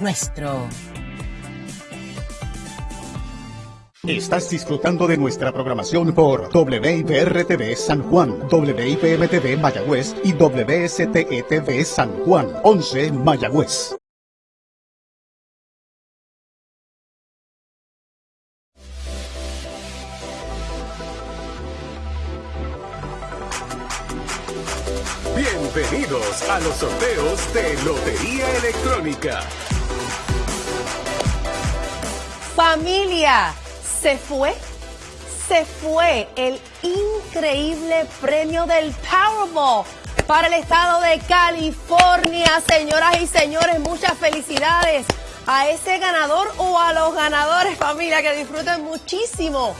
nuestro. Estás disfrutando de nuestra programación por WIPR-TV San Juan, WIPM-TV Mayagüez y WSTE-TV San Juan, 11 Mayagüez. Bienvenidos a los sorteos de Lotería Electrónica. Familia, se fue, se fue el increíble premio del Powerball para el estado de California. Señoras y señores, muchas felicidades a ese ganador o a los ganadores, familia, que disfruten muchísimo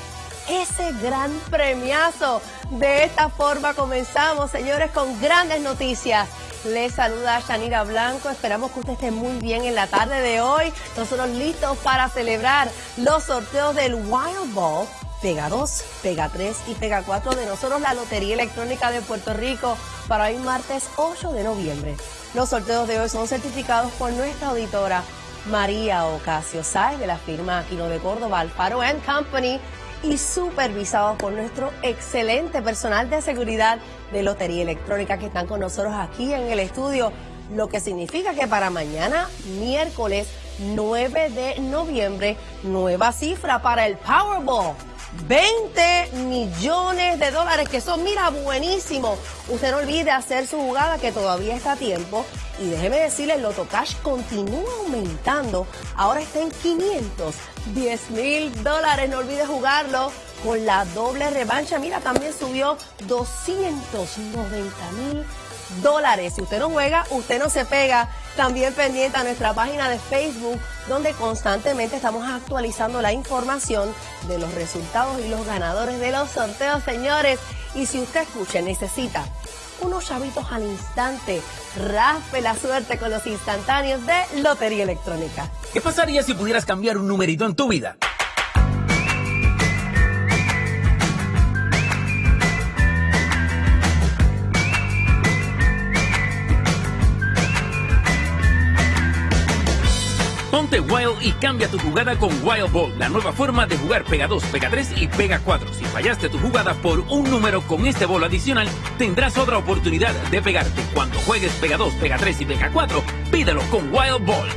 ese gran premiazo. De esta forma comenzamos, señores, con grandes noticias. Les saluda Shanira Blanco. Esperamos que usted esté muy bien en la tarde de hoy. Nosotros listos para celebrar los sorteos del Wild Ball. Pega 2, Pega 3 y Pega 4 de nosotros, la Lotería Electrónica de Puerto Rico, para hoy martes 8 de noviembre. Los sorteos de hoy son certificados por nuestra auditora María Ocasio Sáez de la firma Aquino de Córdoba, Alfaro Company y supervisados por nuestro excelente personal de seguridad de Lotería Electrónica que están con nosotros aquí en el estudio, lo que significa que para mañana, miércoles 9 de noviembre, nueva cifra para el Powerball. 20 millones de dólares, que son, mira, buenísimo. Usted no olvide hacer su jugada, que todavía está a tiempo. Y déjeme decirle, el Loto Cash continúa aumentando. Ahora está en 510 mil dólares. No olvide jugarlo con la doble revancha. Mira, también subió 290 mil dólares. Si usted no juega, usted no se pega. También pendiente a nuestra página de Facebook, donde constantemente estamos actualizando la información de los resultados y los ganadores de los sorteos, señores. Y si usted escucha, necesita unos chavitos al instante, raspe la suerte con los instantáneos de Lotería Electrónica. ¿Qué pasaría si pudieras cambiar un numerito en tu vida? Ponte Wild y cambia tu jugada con Wild Ball, la nueva forma de jugar Pega 2, Pega 3 y Pega 4. Si fallaste tu jugada por un número con este bolo adicional, tendrás otra oportunidad de pegarte. Cuando juegues Pega 2, Pega 3 y Pega 4, pídelo con Wild Ball.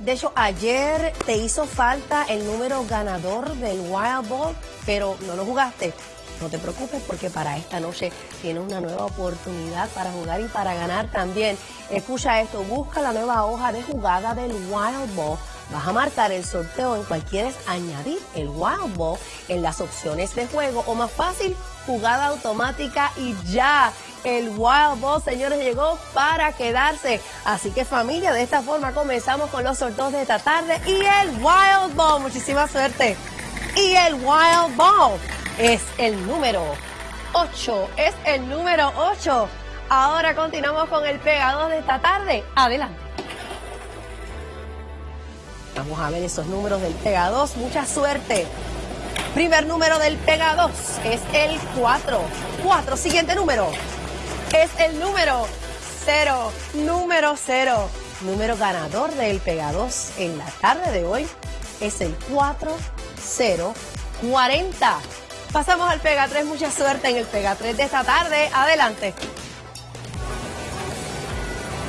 De hecho, ayer te hizo falta el número ganador del Wild Ball, pero no lo jugaste. No te preocupes porque para esta noche tienes una nueva oportunidad para jugar y para ganar también. Escucha esto, busca la nueva hoja de jugada del Wild Ball. Vas a marcar el sorteo en cual quieres añadir el Wild Ball en las opciones de juego o más fácil, jugada automática y ya. El Wild Ball, señores, llegó para quedarse. Así que familia, de esta forma comenzamos con los sorteos de esta tarde y el Wild Ball. Muchísima suerte. Y el Wild Ball es el número 8. Es el número 8. Ahora continuamos con el pegado de esta tarde. Adelante. Vamos a ver esos números del Pega 2. Mucha suerte. Primer número del Pega 2 es el 4. 4. Siguiente número es el número 0. Número 0. Número ganador del Pega 2 en la tarde de hoy es el 4040. Pasamos al Pega 3. Mucha suerte en el Pega 3 de esta tarde. Adelante.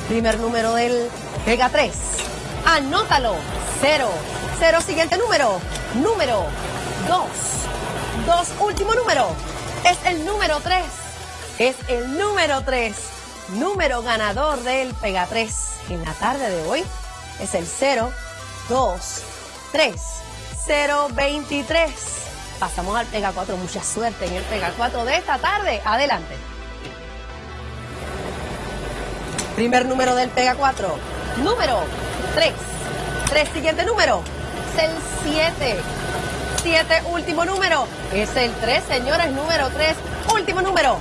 Primer número del Pega 3. Anótalo. 0. 0. Siguiente número. Número 2. 2. Último número. Es el número 3. Es el número 3. Número ganador del Pega 3 en la tarde de hoy es el 0, 2, 3, 0, 23. Pasamos al Pega 4. Mucha suerte en el Pega 4 de esta tarde. Adelante. Primer número del Pega 4. Número 3. 3. Siguiente número. Es el 7. 7. Último número. Es el 3, señores. Número 3. Último número.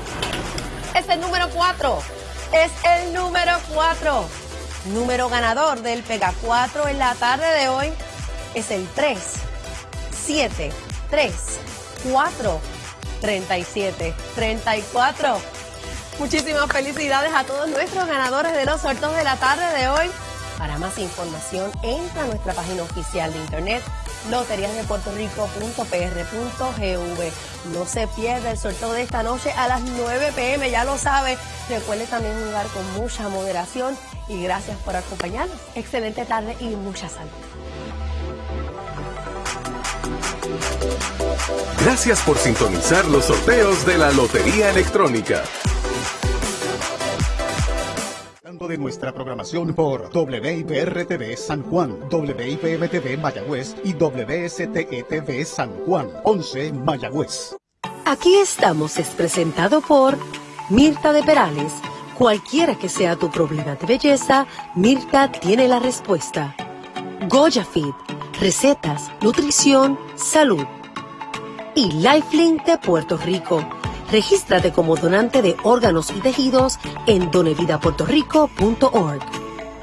Es el número 4. Es el número 4. Número ganador del Pega 4 en la tarde de hoy es el 3. 7. 3, 4, 37, 34. Muchísimas felicidades a todos nuestros ganadores de los sorteos de la tarde de hoy. Para más información, entra a nuestra página oficial de internet loteriasdepuertorico.pr.gv. No se pierda el sorteo de esta noche a las 9 pm, ya lo sabe. Recuerde también jugar con mucha moderación y gracias por acompañarnos. Excelente tarde y mucha salud. Gracias por sintonizar los sorteos de la Lotería Electrónica. de nuestra programación por WIPR-TV San Juan, WIPM-TV Mayagüez y WSTE-TV San Juan, 11 Mayagüez. Aquí estamos es presentado por Mirta de Perales. Cualquiera que sea tu problema de belleza, Mirta tiene la respuesta. Goya Fit, recetas, nutrición, salud. Y Lifelink de Puerto Rico Regístrate como donante de órganos y tejidos en donevidapuertorico.org.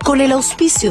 Con el auspicio de